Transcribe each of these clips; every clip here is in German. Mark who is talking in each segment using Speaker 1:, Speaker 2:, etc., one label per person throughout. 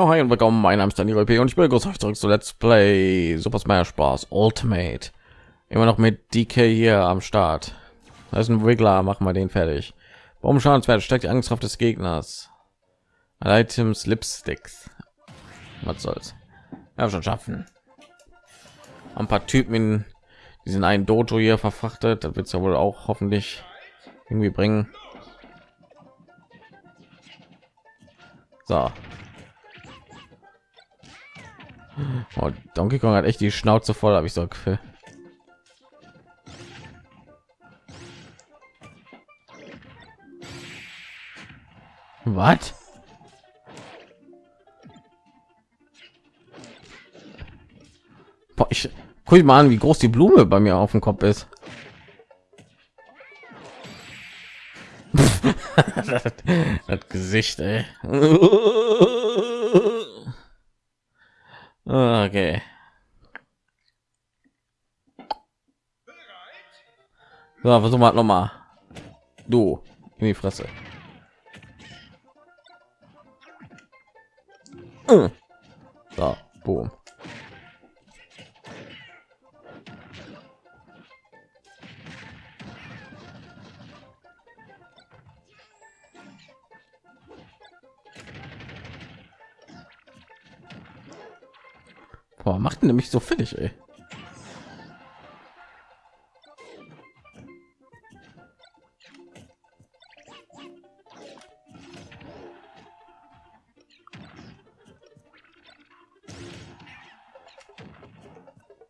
Speaker 1: Ja, hi und willkommen, mein Name ist Daniel P. und ich begrüße euch zurück zu Let's Play Super Smash Bros. Ultimate. Immer noch mit DK hier am Start. Da ist ein Wiggler, machen wir den fertig. Warum Schadenswert steckt die Angstkraft des Gegners. Items Lipsticks. Was soll's? Ja, schon schaffen. Ein paar Typen in diesen einen Dojo hier verfrachtet. Das wird es ja wohl auch hoffentlich irgendwie bringen. So, Oh, Donkey Kong hat echt die Schnauze voll, habe ich so Gefühl. Was? Ich guck mal an, wie groß die Blume bei mir auf dem Kopf ist. das Gesicht, ey. Okay. So, versuchen wir noch mal. Du in die Fresse. So, boom. Boah, macht nämlich so fertig, ey.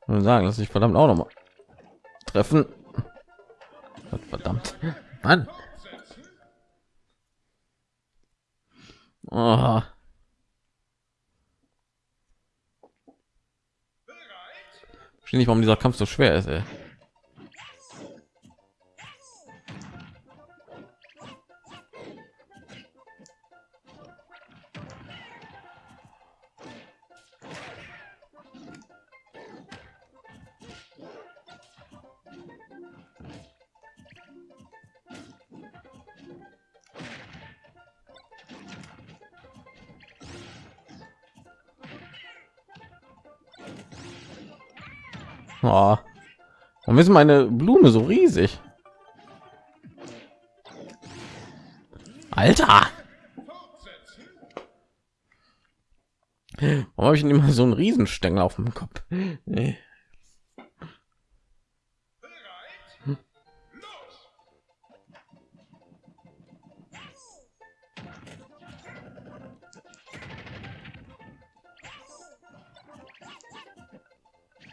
Speaker 1: Sagen, dass ich verdammt auch noch mal treffen. Verdammt, Mann. Oh. Ich nicht, warum dieser Kampf so schwer ist. Ey. Oh. Warum ist meine Blume so riesig? Alter! Warum habe ich denn immer so einen Riesenstängel auf dem Kopf? Nee.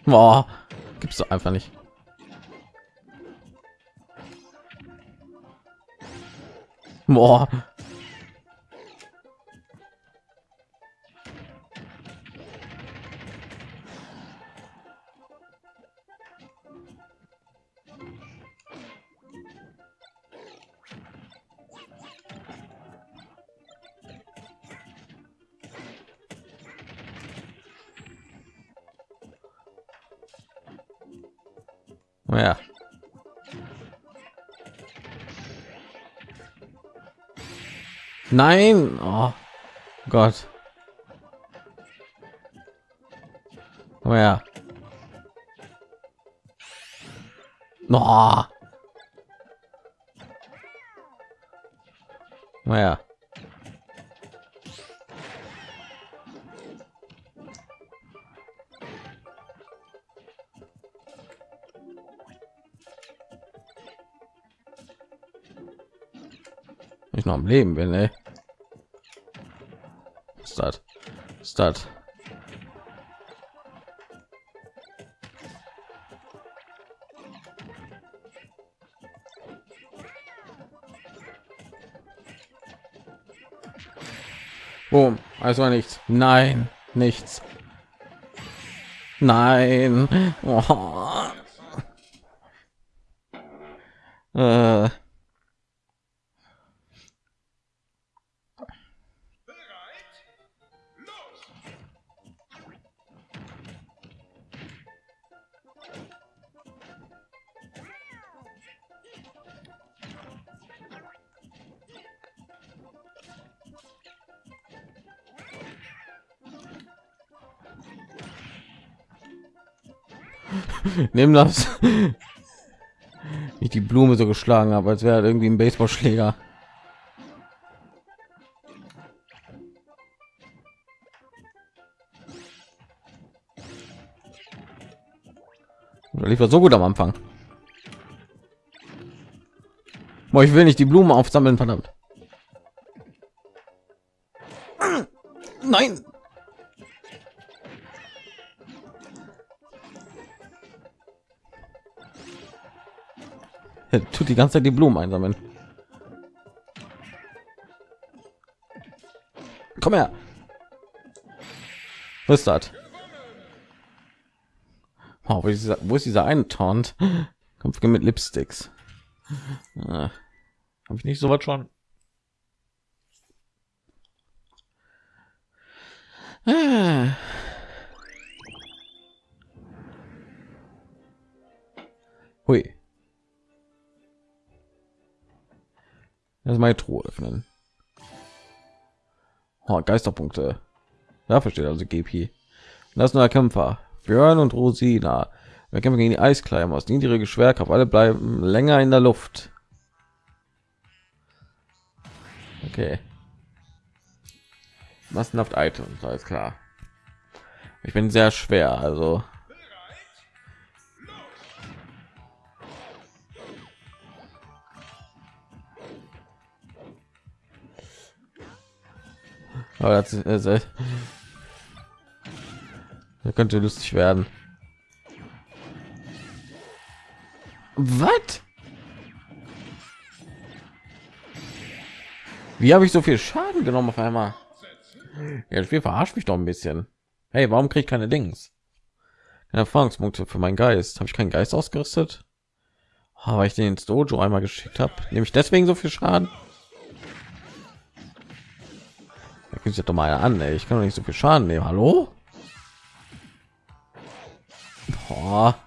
Speaker 1: Boah gibt's doch einfach nicht Boah. Nein, oh Gott. Oh ja. Oh. Oh ja. ich noch am Leben bin, ey. Start. Start. Boom. Also war nichts. Nein, nichts. Nein. Oh. Äh. Nimm das. Ich die Blume so geschlagen habe, als wäre irgendwie ein Baseballschläger. lief so gut am Anfang. Boah, ich will nicht die Blumen aufsammeln, verdammt. Nein. Tut die ganze Zeit die Blumen einsammeln. Komm her. Was ist das? Oh, wo, ist dieser, wo ist dieser eine Taunt? Kampf mit Lipsticks. Ah, Habe ich nicht so was schon? Ah. Hui. Das meine Truhe öffnen. Oh, Geisterpunkte. Da versteht also GP. Das ist neuer Kämpfer. Björn und Rosina. Wir kämpfen gegen die Eiskleimer aus niedrige Schwerkraft. Alle bleiben länger in der Luft. Okay. Massenhaft Items, alles klar. Ich bin sehr schwer, also. Aber das, das, das könnte lustig werden. Was? Wie habe ich so viel Schaden genommen auf einmal? Ja, das Spiel verarscht mich doch ein bisschen. Hey, warum kriege ich keine Dings? Keine Erfahrungspunkte für meinen Geist. Habe ich keinen Geist ausgerüstet? Oh, weil ich den ins Dojo einmal geschickt habe. Nehme ich deswegen so viel Schaden? Es doch mal an. Ey. Ich kann doch nicht so viel Schaden nehmen. Hallo? Boah.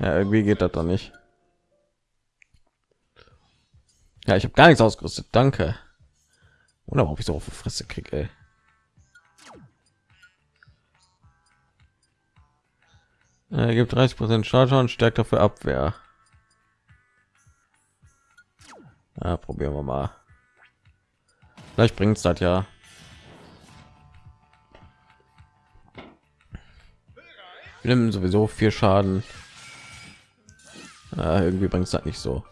Speaker 1: Ja, irgendwie geht das doch nicht. Ja, ich habe gar nichts ausgerüstet. Danke. Oder ob ich so auf die Fresse kriege. Er gibt 30 Prozent und stärkt dafür Abwehr. Ja, probieren wir mal. Vielleicht bringt es das ja. Wir nehmen sowieso vier Schaden. Ja, irgendwie bringt es das nicht so.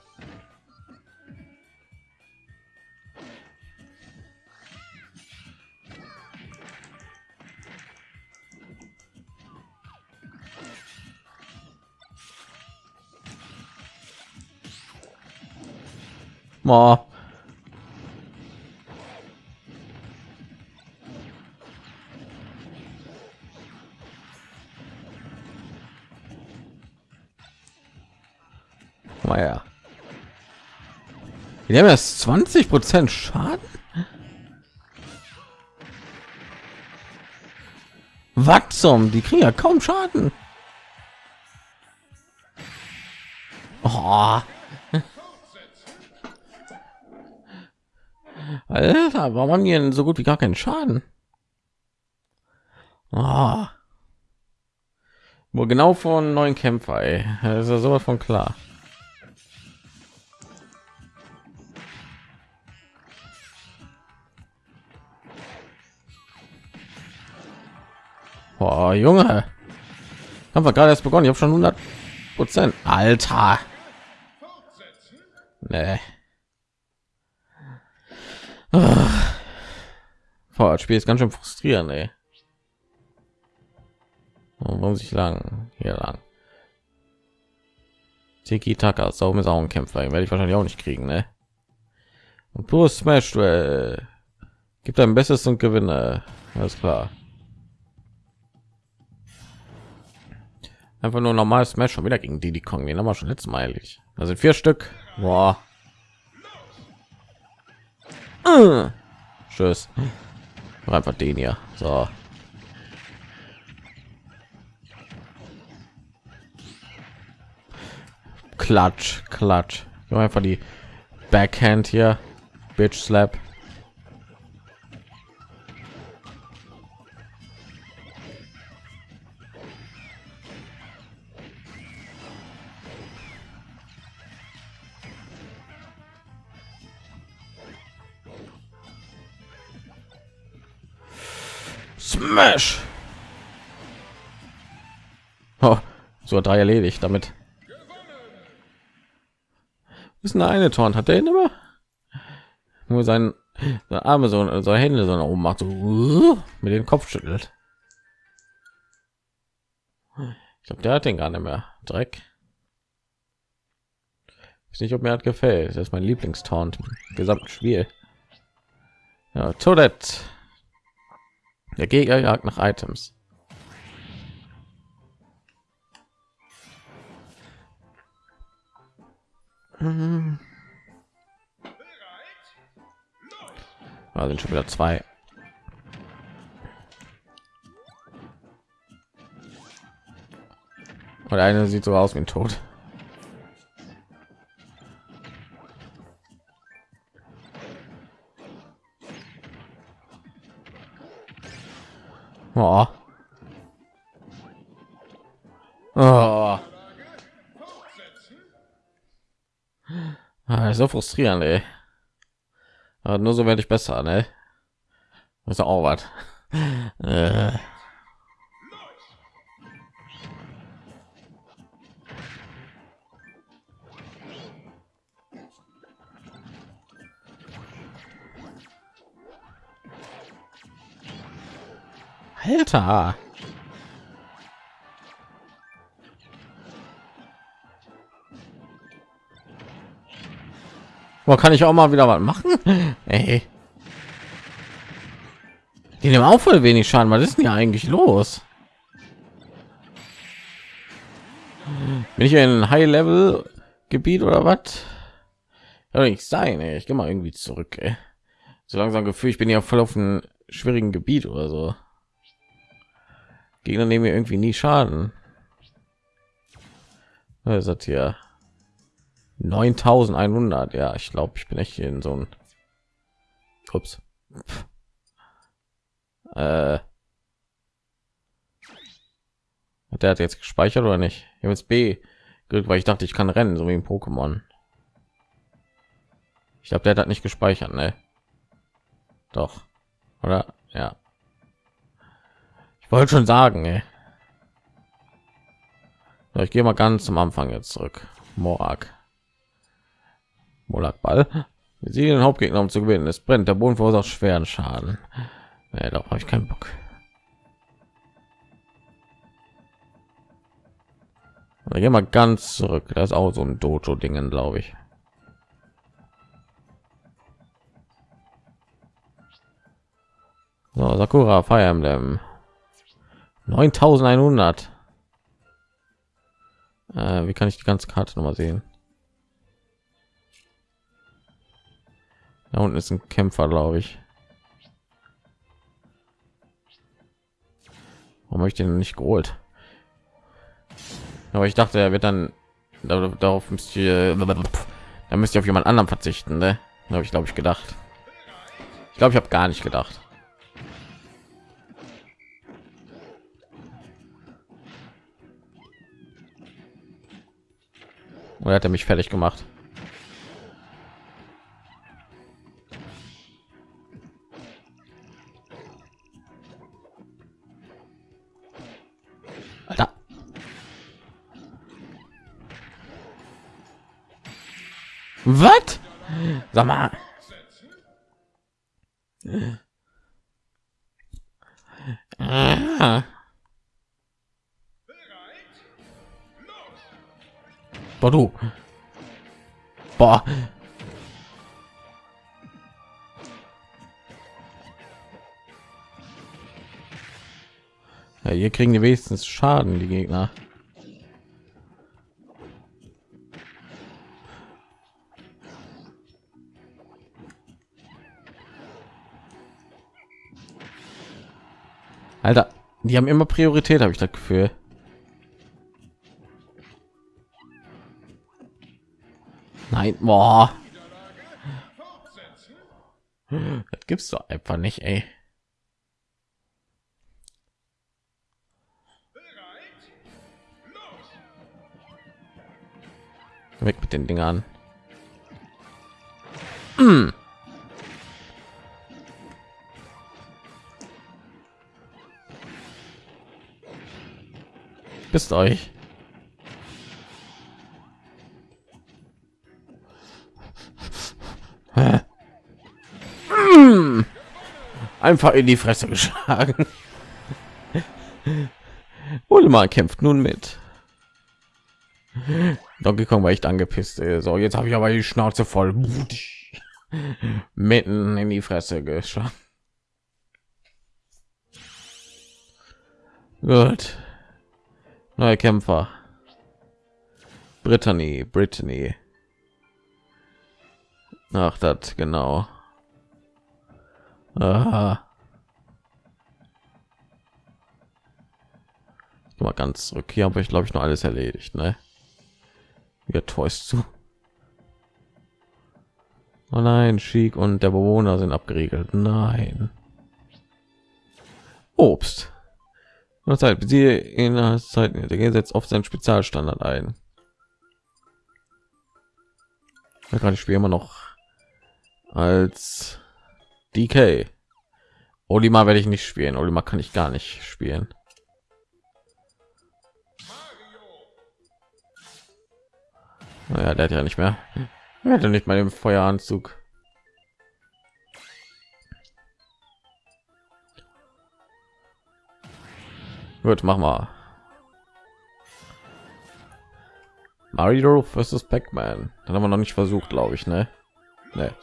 Speaker 1: Oh. Naja. Wir haben das 20 Prozent Schaden. Was zum? Die kriegen ja kaum Schaden. Oh. Alter, warum haben die denn so gut wie gar keinen Schaden? Oh. Wo genau von neuen Kämpfer, ey. Das ist ja sowas von klar. Boah, Junge. Haben wir gerade erst begonnen. Ich habe schon 100 Prozent. Alter. Nee. Boah, das Spiel ist ganz schön frustrierend, ey. Warum sich lang? Hier lang. Tiki Taka, sau ist auch ein Kämpfer, werde ich wahrscheinlich auch nicht kriegen, ne? Und plus Smash Duell. Gibt ein Bestes und Gewinne. Alles klar. Einfach nur normal Smash schon wieder gegen die Kong. Den haben wir schon letztes Mal. Da sind vier Stück. Boah. Äh. Tschüss. Einfach den hier. So. Klatsch, klatsch. Einfach die Backhand hier. Bitch Slap. Smash. Oh, so drei erledigt damit. Ist eine eine Torn hat der immer nur sein Arme so, so Hände so nach oben macht so mit dem Kopf schüttelt. Ich glaube, der hat den gar nicht mehr. Dreck. Ich nicht, ob mir hat gefällt. Das ist mein Lieblingstaunt im gesamten Spiel. Ja, Toilette. Der Gegner jagt nach Items. Da sind schon wieder zwei. Und eine sieht so aus wie ein Oh. Oh. Ah, so frustrierend, ey. Aber nur so werde ich besser, ne? Ist auch was. Alter. Boah, kann ich auch mal wieder was machen? Ey. Die nehmen auch voll wenig Schaden. Was ist denn hier eigentlich los? Bin ich in High-Level-Gebiet oder was? Nicht sein. Ey. Ich gehe mal irgendwie zurück. Ey. So langsam Gefühl, ich bin ja voll auf einem schwierigen Gebiet oder so. Gegner nehmen mir irgendwie nie Schaden. Was ist das hier? 9100. Ja, ich glaube, ich bin echt in so ein Ups. Äh. Der hat jetzt gespeichert oder nicht? Ich habe jetzt B gedrückt, weil ich dachte, ich kann rennen, so wie im Pokémon. Ich glaube, der hat nicht gespeichert, ne? Doch. Oder? Ja. Ich wollte schon sagen, ey. Ich gehe mal ganz zum Anfang jetzt zurück. Morak. Morak Ball. Wir sehen den Hauptgegner, um zu gewinnen. Es brennt. Der Boden verursacht schweren Schaden. Ja, darauf habe ich keinen Bock. Dann gehen wir ganz zurück. Das ist auch so ein Dojo-Dingen, glaube ich. So, Sakura Fire Emblem. 9100 äh, wie kann ich die ganze karte noch mal sehen? Da unten ist ein kämpfer glaube ich. Warum habe ich den nicht geholt? Aber ich dachte er wird dann darauf müsst ihr da müsst ihr auf jemand anderen verzichten ne? habe ich glaube ich gedacht. Ich glaube ich habe gar nicht gedacht Oder hat er mich fertig gemacht? Alter. Was? Sag mal. Ah. Boah, du. Boah. Ja, hier kriegen die wenigstens Schaden, die Gegner. Alter, die haben immer Priorität, habe ich das Gefühl. Nein, boah. Das gibt's doch einfach nicht, ey. Weg mit den Dingern. Hm. Mm. Bist euch. Einfach in die Fresse geschlagen. Ullmann kämpft nun mit. Donkey Kong war echt angepisst. Ey. So, jetzt habe ich aber die Schnauze voll. Mitten in die Fresse geschlagen. Gut. Neue Kämpfer. Brittany, Brittany. Ach, das genau. Aha. Mal ganz zurück. Hier habe ich glaube ich noch alles erledigt, ne? Wir täuscht zu. Oh nein, Schick und der Bewohner sind abgeriegelt. Nein. Obst. Zeit, sie in der Zeit, der gesetzt auf seinen Spezialstandard ein. Da kann ich spiele immer noch als DK. Olimar werde ich nicht spielen. Olimar kann ich gar nicht spielen. Naja, der hat ja nicht mehr. Er hatte nicht mal den Feueranzug. Gut, mach mal. Mario versus Pac-Man. Dann haben wir noch nicht versucht, glaube ich, ne? Ne.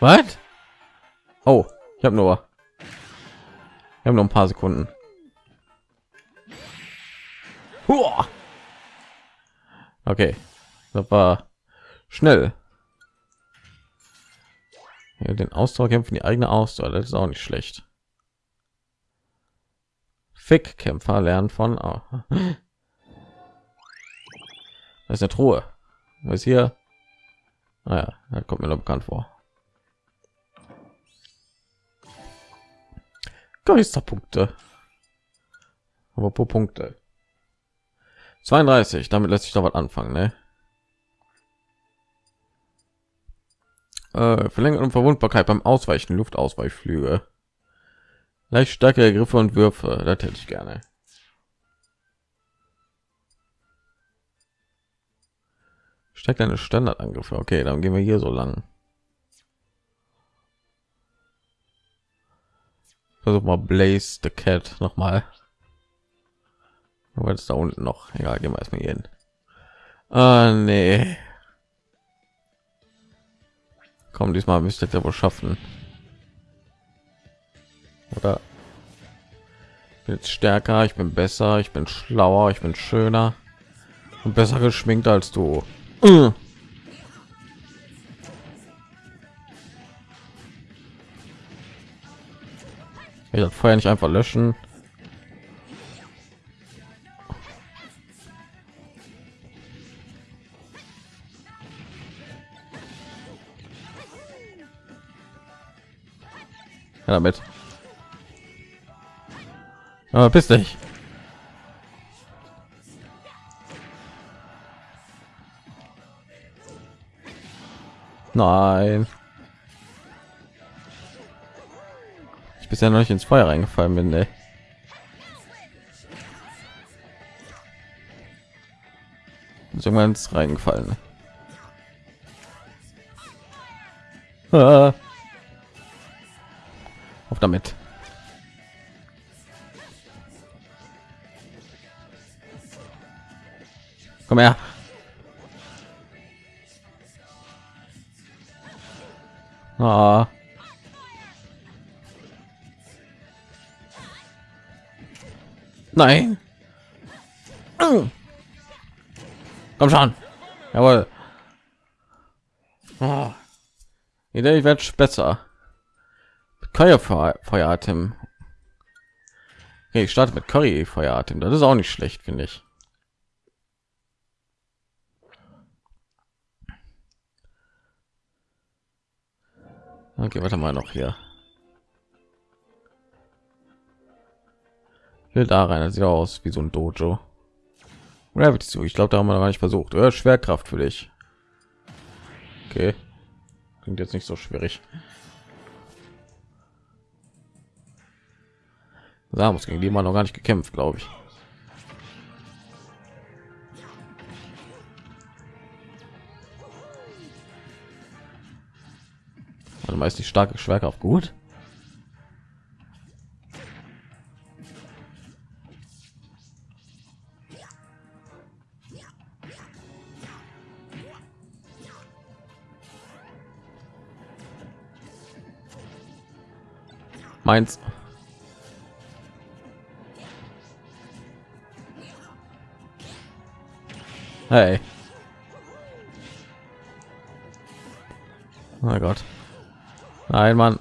Speaker 1: Was? Oh, ich habe nur. Wir haben noch ein paar Sekunden. Okay, das war schnell. Ja, den Ausdauer kämpfen die eigene Ausdauer, das ist auch nicht schlecht. Fick Kämpfer lernen von. Oh. Das ist eine Truhe. Was ist hier? Naja, ah das kommt mir noch bekannt vor. Geisterpunkte. Aber pro Punkte. 32, damit lässt sich doch was anfangen, ne? Äh, Verlängerung und Verwundbarkeit beim Ausweichen, Luftausweichflüge. Leicht stärkere Griffe und Würfe, das hätte ich gerne. Steckt eine Standardangriffe. Okay, dann gehen wir hier so lang. Versuch mal Blaze the Cat noch mal. Was ist da unten noch? Egal, gehen wir erstmal hier hin. Ah, nee. Komm, diesmal müsste ja wohl schaffen. Oder ich bin jetzt stärker, ich bin besser, ich bin schlauer, ich bin schöner und besser geschminkt als du. Ich das Feuer nicht einfach löschen. Ja, damit. Aber bist dich. Nein. Ich bisher noch nicht ins Feuer reingefallen bin, ey. irgendwann reingefallen. Ah. Auf damit. Komm her. Ah. Nein. Komm schon. Jawohl. Oh. Ich werde besser. Curry Feueratem. Okay, ich starte mit Curry Feueratem. Das ist auch nicht schlecht, finde ich. Okay, warte mal noch hier. Da rein, das sieht aus wie so ein Dojo. Gravity, ich glaube, da haben wir gar nicht versucht. Oder Schwerkraft für dich. Okay, klingt jetzt nicht so schwierig. Samus gegen die man noch gar nicht gekämpft, glaube ich. Meist die starke Schwerkraft gut. Meins. Hey. Oh Gott. Nein, Mann.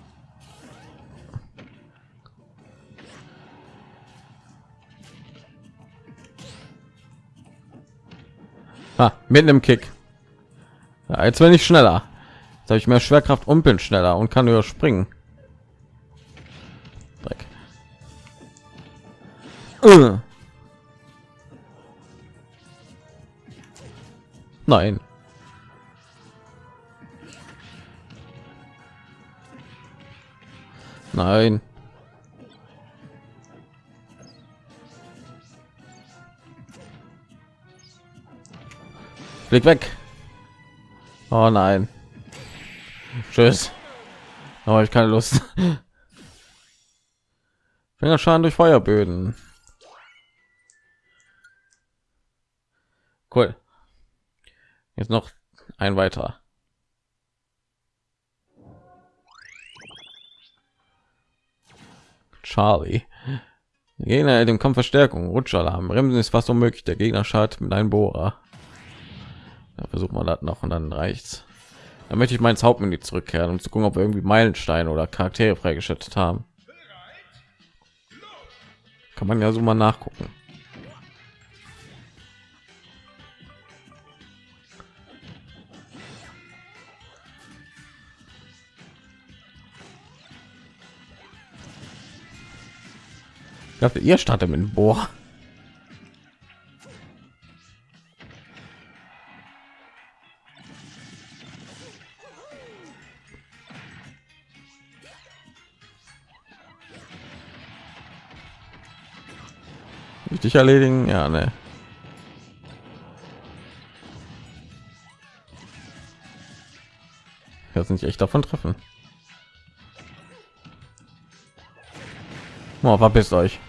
Speaker 1: Ah, mit einem Kick. Ja, jetzt bin ich schneller. Jetzt habe ich mehr Schwerkraft und bin schneller und kann überspringen. Uh. Nein. Nein. Blick weg. Oh nein. Tschüss. Aber ich keine Lust. Fingerschaden durch Feuerböden. Cool. Jetzt noch ein weiter. Charlie. Gegner dem Kampf Verstärkung, Rutschalarm, Bremsen ist fast unmöglich. Der Gegner schadet mit einem Bohrer. Da versucht man das noch und dann reicht's. Dann möchte ich mein Hauptmenü zurückkehren, um zu gucken, ob wir irgendwie Meilensteine oder Charaktere freigeschaltet haben. Kann man ja so mal nachgucken. Ich dachte, ihr startet mit Bohr. Richtig erledigen? Ja, ne. Das nicht echt davon treffen. Oh, verpisst euch.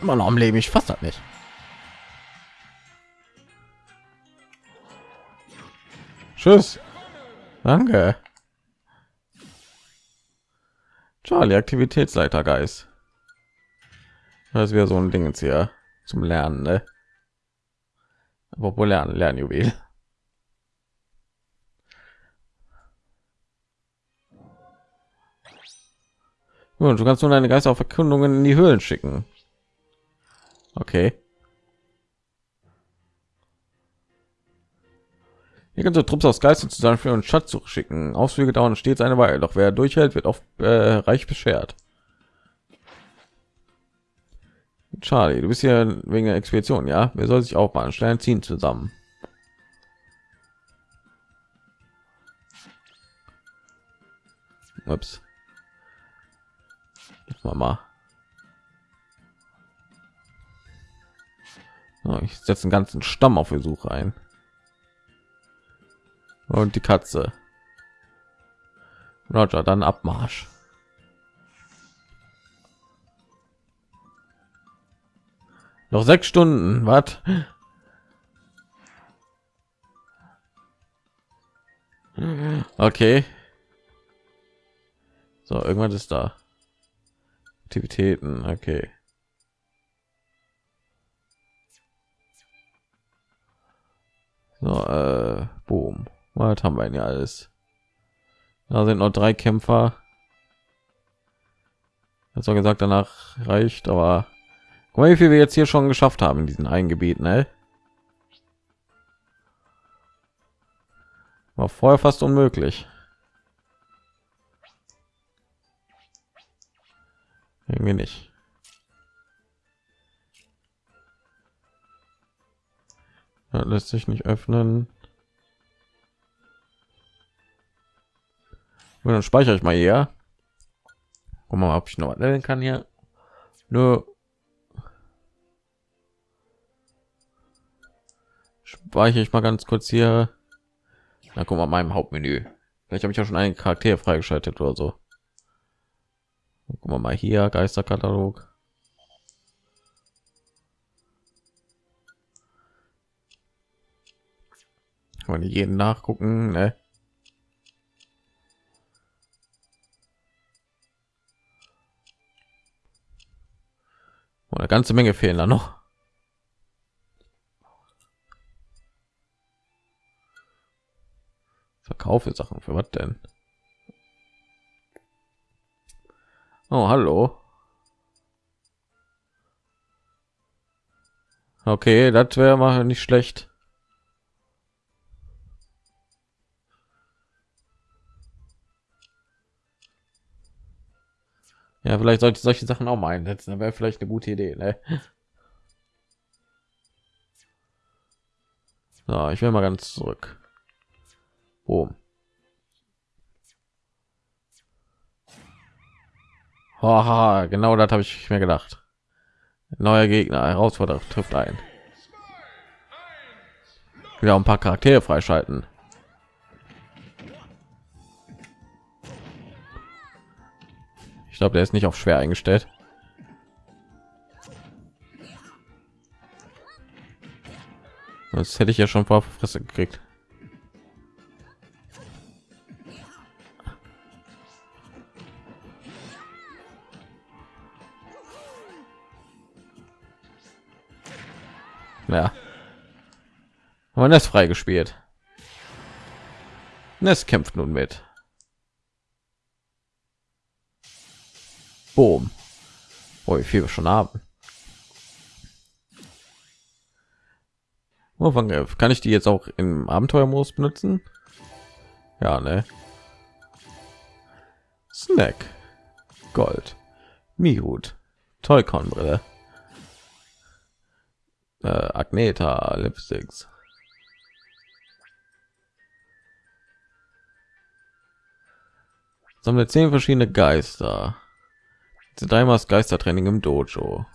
Speaker 1: Immer noch am Leben, ich fasse das nicht. Tschüss. Danke. Charlie, Aktivitätsleiter Geist. Das wäre so ein Ding jetzt hier zum Lernen, ne? Apropos lernen, Lernjuwel. Und du kannst nur deine Geister auf Verkündungen in die Höhlen schicken. Okay. Hier kannst du Trupps aus Geistern zusammenführen und Schatzsuche schicken. Ausflüge dauern stets eine Weile, doch wer durchhält, wird oft äh, reich beschert. Charlie, du bist hier wegen der Expedition, ja? Wer soll sich auch mal Stellen ziehen zusammen? Ups. Mama. Oh, ich setze einen ganzen Stamm auf Versuche ein. Und die Katze. Roger, dann Abmarsch. Noch sechs Stunden, was? Okay. So, irgendwann ist da. Aktivitäten, okay. So, äh, boom. Was haben wir denn ja alles? Da sind noch drei Kämpfer. Hat zwar gesagt, danach reicht, aber guck mal, wie viel wir jetzt hier schon geschafft haben in diesen einen Gebiet, ne? War vorher fast unmöglich. Irgendwie nicht. Ja, lässt sich nicht öffnen. Und dann speichere ich mal hier. Guck mal, ob ich noch was kann hier. Nur speichere ich mal ganz kurz hier. Na, guck mal, meinem Hauptmenü. Vielleicht habe ich ja schon einen Charakter freigeschaltet oder so. Guck mal, mal hier Geisterkatalog. Kann man jeden nachgucken, ne? Und eine ganze Menge fehlen da noch. Verkaufe Sachen für was denn? Oh, hallo. Okay, das wäre mal nicht schlecht. Ja, vielleicht sollte ich solche Sachen auch mal einsetzen. Da wäre vielleicht eine gute Idee. Ne? So, ich will mal ganz zurück. Boom. Haha, genau das habe ich mir gedacht. Neuer Gegner, Herausforderer trifft ein. Wieder ein paar Charaktere freischalten. Ich glaube, der ist nicht auf schwer eingestellt. Das hätte ich ja schon vor Fresse gekriegt. Ja. Man ist freigespielt. Es kämpft nun mit. Boom. Oh, wie viel wir schon haben. Oh, kann ich die jetzt auch im Abenteuermodus benutzen? Ja, ne? Snack, Gold, Mihut, Toycon-Brille, äh, Agneta, Lipsticks. Sammle zehn verschiedene Geister. Dreimal Geistertraining im Dojo.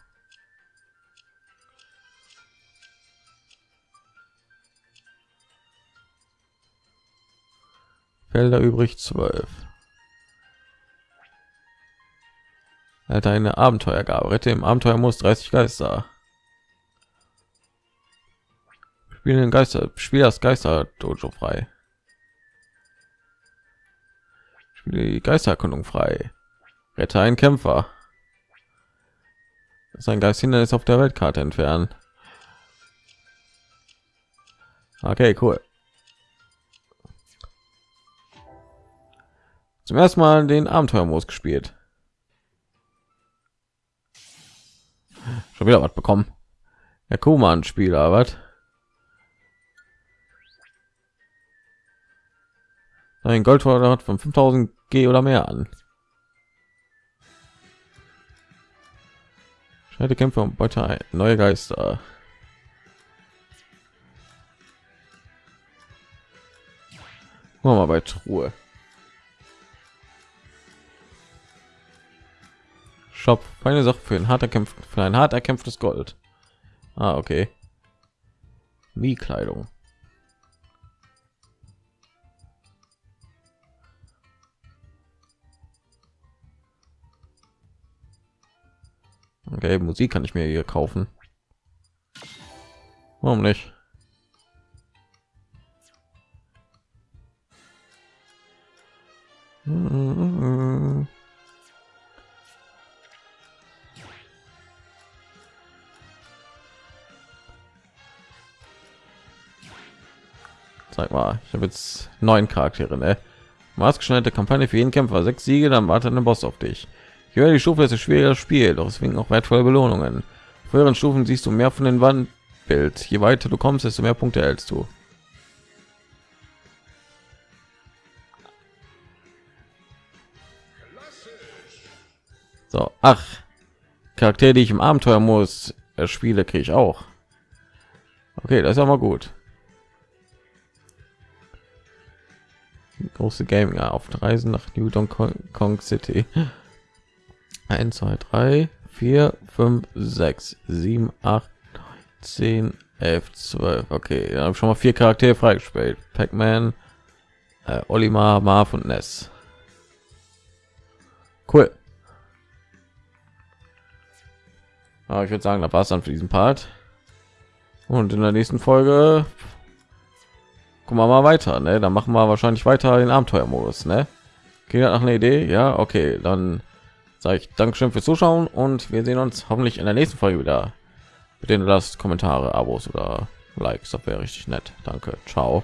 Speaker 1: Felder übrig 12. Er hat eine Abenteuergabe. Rette im Abenteuer muss 30 Geister. Spielen Geister, Spiel das Geister Dojo frei. Spiele die Geistererkundung frei. Rette einen Kämpfer. Sein Geist Hindernis auf der Weltkarte entfernen. Okay, cool. Zum ersten Mal den Abenteuermodus gespielt. Schon wieder was bekommen. Der Kuman Spieler, was? Ein Goldquadrat von 5000 G oder mehr an. Schneide Kämpfe und Beute ein. Neue Geister. Machen wir mal bei Truhe. Shop. Keine Sache für ein hart erkämpft, für ein hart erkämpftes Gold. Ah, okay. Wie Kleidung. Okay, Musik kann ich mir hier kaufen. Warum nicht? Sag mal, ich habe jetzt neun Charaktere, ne? Maßgeschneiderte Kampagne für jeden Kämpfer, sechs Siege, dann wartet ein Boss auf dich. Je die Stufe, ist schwieriger Spiel, doch deswegen auch wertvolle Belohnungen. Auf höheren Stufen siehst du mehr von den Wandbild. Je weiter du kommst, desto mehr Punkte erhältst du. So, ach, Charaktere, die ich im Abenteuer muss, spiele, kriege ich auch. Okay, das ist aber gut. Große Gaming auf Reisen nach New Kong City. 1 2 3 4 5 6 7 8 10 11 12 okay dann habe schon mal vier charaktere freigespielt. Pac-man äh, olimar marv und ness. Cool. Aber ich würde sagen da war es dann für diesen part. Und in der nächsten folge gucken wir mal weiter ne? dann machen wir wahrscheinlich weiter den abenteuermodus ne? Geht nach einer idee? Ja okay dann sage ich Dankeschön fürs Zuschauen und wir sehen uns hoffentlich in der nächsten Folge wieder. Bitte lasst Kommentare, Abos oder Likes, das wäre richtig nett. Danke, ciao.